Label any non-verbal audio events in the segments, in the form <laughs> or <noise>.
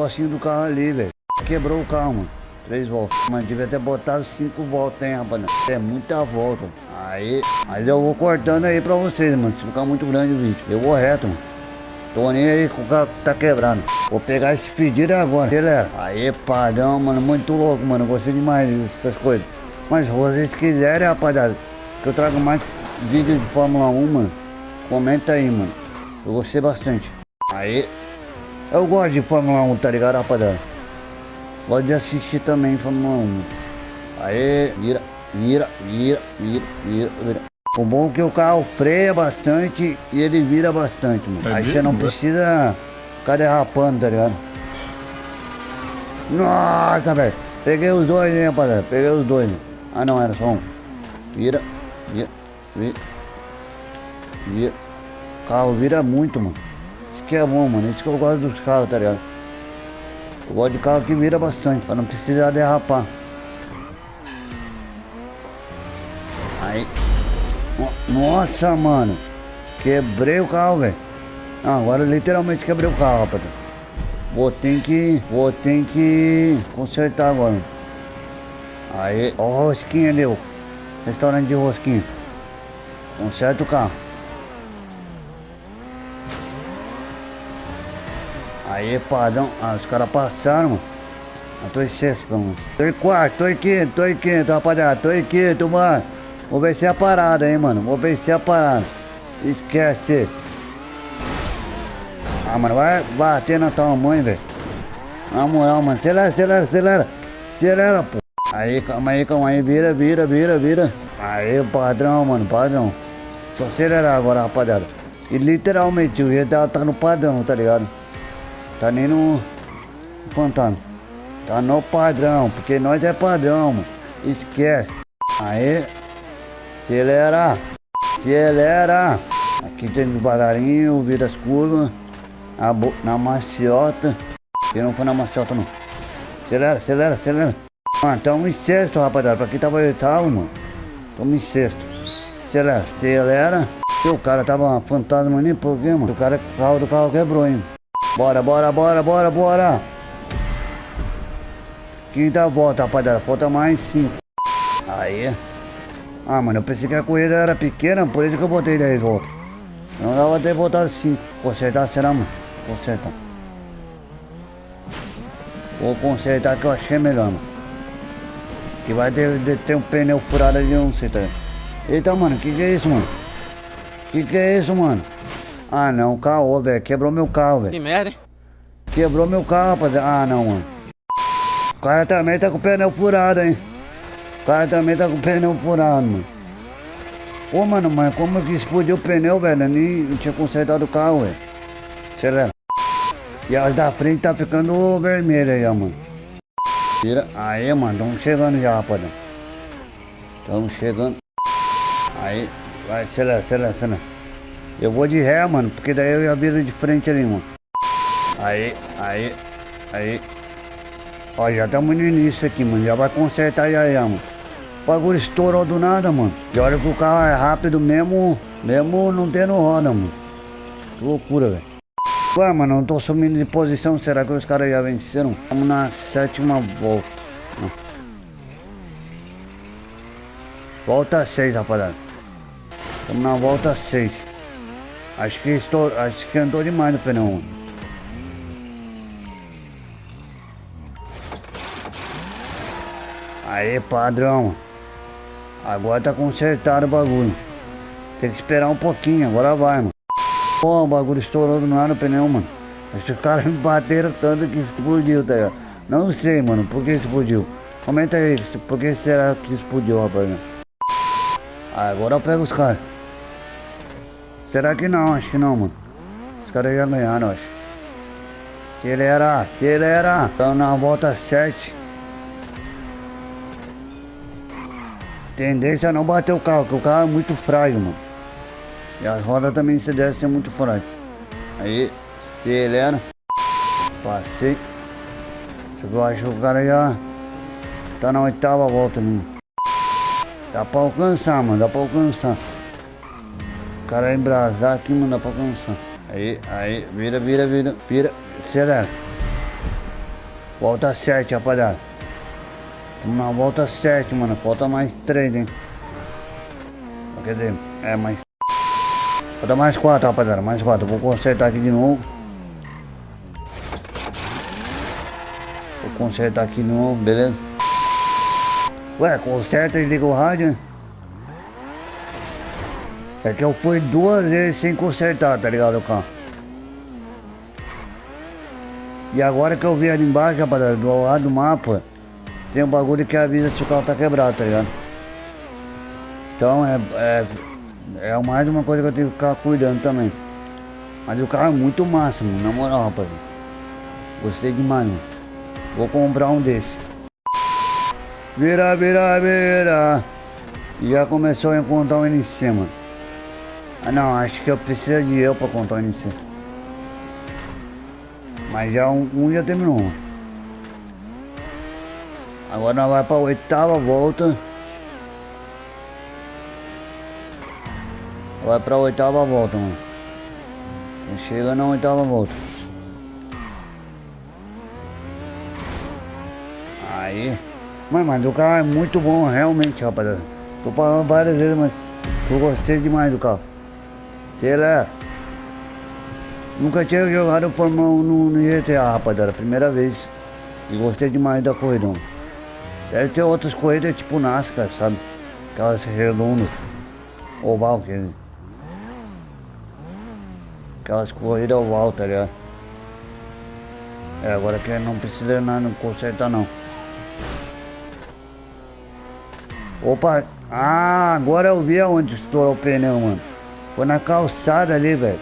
negocinho do carro ali, velho. Quebrou o carro, mano. Três voltas. Mas devia ter botado cinco voltas, hein, rapaz. É muita volta. Aí, mas eu vou cortando aí pra vocês, mano. Se ficar muito grande o vídeo. Eu vou reto, mano. Tô nem aí com o carro que tá quebrado. Vou pegar esse pedido agora, galera. Aí, padrão, mano. Muito louco, mano. Gostei demais dessas coisas. Mas se vocês quiserem, rapaziada, que eu trago mais vídeos de Fórmula 1, mano. Comenta aí, mano. Eu gostei bastante. Aí, eu gosto de Fórmula 1, tá ligado, rapaziada? Gosto de assistir também Fórmula 1. Aí, vira, vira, vira, vira, vira, vira. O bom é que o carro freia bastante e ele vira bastante, mano. É Aí você não é? precisa ficar derrapando, tá ligado? Nossa, velho. Peguei os dois, hein, rapaziada. Peguei os dois. Ah, não, era só um. Vira, vira, vira, vira. O carro vira muito, mano. Que é bom, mano. Isso que eu gosto dos carros, tá ligado? Eu gosto de carro que vira bastante, pra não precisar derrapar. Aí. No- Nossa, mano. Quebrei o carro, velho. Agora literalmente quebrei o carro, rapaz. Vou ter que. Vou ter que consertar agora. Aí, ó o rosquinha ó. Restaurante de rosquinha. Conserta o carro. Aí, padrão. Ah, os caras passaram, mano. Eu tô em sexto, mano. Tô em quarto, tô em quinto, tô em quinto, rapaziada. Tô em quinto, mano. Vou vencer a parada, hein, mano. Vou vencer a parada. Esquece. Ah, mano, vai bater na tua mãe, velho. Na moral, mano. Acelera, acelera, acelera. Acelera, pô. Aí, calma aí, calma aí. Vira, vira, vira, vira. Aí, padrão, mano, padrão. Só acelerar agora, rapaziada. E literalmente, o GTA tá no padrão, tá ligado? Tá nem no fantasma. Tá no padrão, porque nós é padrão, mano. Esquece. Aí. Acelera. Acelera. Aqui tem devagarinho, vira as curvas. Na, na maciota. Que não foi na maciota não. Acelera, acelera, acelera. Mano, tamo em sexto, rapaziada. Pra quem tava oitavo, mano. Tamo em sexto. Acelera, acelera. O cara tava fantasma nem por quê, mano? O cara, o carro do carro quebrou, hein? Bora, bora, bora, bora, bora. Quinta volta, rapaziada. Falta mais cinco. Aí. Ah, mano, eu pensei que a corrida era pequena, por isso que eu botei 10 voltas. Não dava ter botado 5. Consertar será, mano? Consertar. Vou consertar que eu achei melhor, mano. Que vai ter, ter um pneu furado ali, não sei, tá? Eita, mano, que que é isso, mano? Que que é isso, mano? Ah, não, caô, velho. Quebrou meu carro, velho. Que merda, hein? Quebrou meu carro, rapaziada. Ah, não, mano. O cara também tá com o pneu furado, hein? O cara também tá com o pneu furado, mano. Ô, mano, mas como que explodiu o pneu, velho? Eu nem tinha consertado o carro, velho. Acelera. E as da frente tá ficando vermelha aí, ó, mano. Tira. Aí, mano, estamos chegando já, rapaziada. Estamos chegando. Aí, vai, acelera, acelera, acelera. Eu vou de ré, mano, porque daí eu já viro de frente ali, mano. Aí, aí, aí. Ó, já estamos no início aqui, mano. Já vai consertar já, já, mano. O bagulho estourou do nada, mano. E olha que o carro é rápido mesmo, mesmo não tendo roda, mano. Que loucura, velho. Ué, mano, não tô sumindo de posição. Será que os caras já venceram? Estamos na sétima volta. Volta 6, rapaziada. Estamos na volta 6. Acho que estou, acho que andou demais no pneu. mano. Aí, padrão. Agora tá consertado o bagulho. Tem que esperar um pouquinho, agora vai, mano. Pô, o bagulho estourou do nada o pneu, mano. Acho que os caras me <laughs> bateram tanto que explodiu, tá ligado? Não sei, mano, por que explodiu. Comenta aí, por que será que explodiu, rapaziada? Agora eu pego os caras. Será que não? Acho que não, mano. Os caras já ganharam, acho. Acelera, acelera. Estamos na volta 7. Tendência é não bater o carro, porque o carro é muito frágil, mano. E as rodas também se deve ser muito frágil. Aí, acelera. Passei. Eu acho que o cara já tá na oitava volta, mano. Dá pra alcançar, mano, dá pra alcançar. Cara embrasar aqui, mano, dá pra alcançar. Aí, aí, vira, vira, vira, vira, acelera. Volta 7, rapaziada. Na volta 7, mano. Falta mais 3, hein? Quer dizer, é mais... Falta mais 4, rapaziada. Mais 4. Vou consertar aqui de novo. Vou consertar aqui de novo, beleza? Ué, conserta e liga o rádio, né? É que eu fui duas vezes sem consertar, tá ligado, o carro? E agora que eu vi ali embaixo, rapaziada, do lado do mapa, tem um bagulho que avisa se o carro tá quebrado, tá ligado? Então é, é, é mais uma coisa que eu tenho que ficar cuidando também. Mas o carro é muito máximo, na moral, rapaziada. Gostei demais, mano. Vou comprar um desse. Vira, vira, vira. Já começou a encontrar um NC, mano. Ah não, acho que eu preciso de eu pra contar o NC. Mas já um, um já terminou. Agora nós vamos para a oitava volta. Vai para a oitava volta, mano. Chega na oitava volta. Aí. Mas, mas o carro é muito bom, realmente, rapaziada. Tô falando várias vezes, mas eu gostei demais do carro. Sei lá. Nunca tinha jogado Fórmula 1 no, no GTA, rapaziada. Primeira vez. E gostei demais da corrida. Deve ter outras corridas tipo NASCAR, sabe? Aquelas redondas. Oval, quer dizer. Aquelas corridas oval, tá ligado? É, agora que não precisa nada consertar não. Opa! Ah, agora eu vi aonde estourou o pneu, mano. Foi na calçada ali, velho.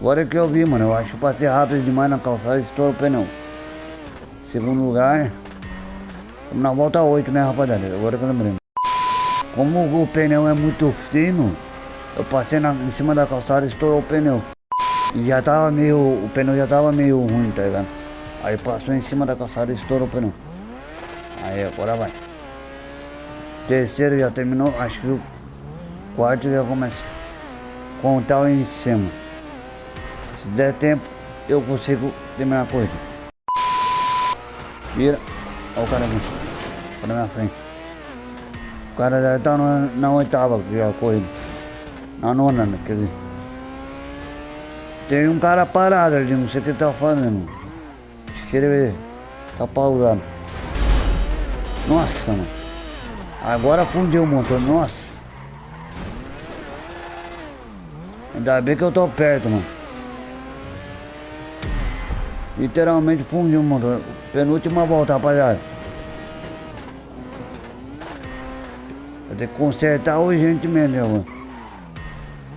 Agora que eu vi, mano, eu acho que passei rápido demais na calçada e estourou o pneu. Segundo lugar, estamos na volta 8, né, rapaziada? Agora que eu lembrei. Como o pneu é muito fino, eu passei na, em cima da calçada e estourou o pneu. E já tava meio, o pneu já tava meio ruim, tá ligado? Aí passou em cima da calçada e estourou o pneu. Aí, agora vai. Terceiro já terminou, acho que o quarto já começa contar o em cima. Se der tempo, eu consigo terminar a corrida. Vira. Olha o cara aqui. Na minha frente. O cara já tá na, na oitava já a corrida. Na nona, né, quer dizer. Tem um cara parado ali, não sei o que ele tá fazendo. Que ele tá pausando. Nossa, mano. Agora fundiu o motor, nossa. Ainda bem que eu tô perto, mano. Literalmente fundiu o motor. Penúltima volta, rapaziada. Vou ter que consertar urgentemente, né, mano.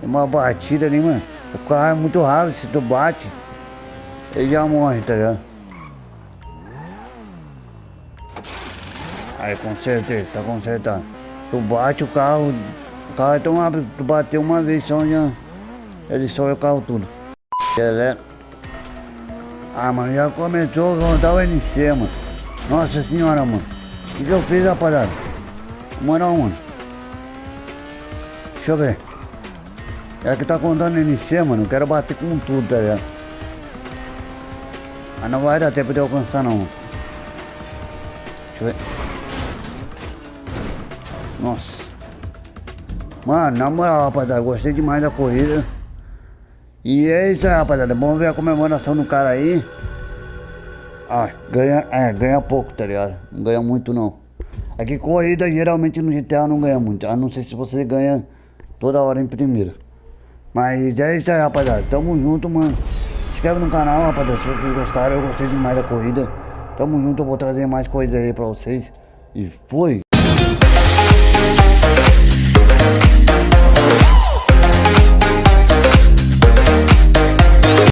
Tem uma batida ali, mano. O carro é muito rápido, se tu bate, ele já morre, tá ligado? Aí consertei, tá consertado. Tu bate o carro, o carro é tão rápido, tu bateu uma vez só, já, ele o carro tudo. Ah, mano, já começou a contar o NC, mano. Nossa senhora, mano. O que, eu fiz, rapaziada? Moral, mano. Deixa eu ver. É que tá contando NC, mano. Eu quero bater com tudo, tá ligado? Mas não vai dar tempo de alcançar, não. Deixa eu ver. Nossa. Mano, na moral, rapaziada, gostei demais da corrida. E é isso aí, rapaziada. Vamos ver a comemoração do cara aí. Ah, ganha, é, ganha pouco, tá ligado? Não ganha muito não. Aqui é corrida geralmente no GTA não ganha muito. A não ser se você ganha toda hora em primeira. Mas é isso aí, rapaziada. Tamo junto, mano. Se inscreve no canal, rapaziada. Se vocês gostaram, eu gostei demais da corrida. Tamo junto, eu vou trazer mais coisas aí pra vocês. E fui!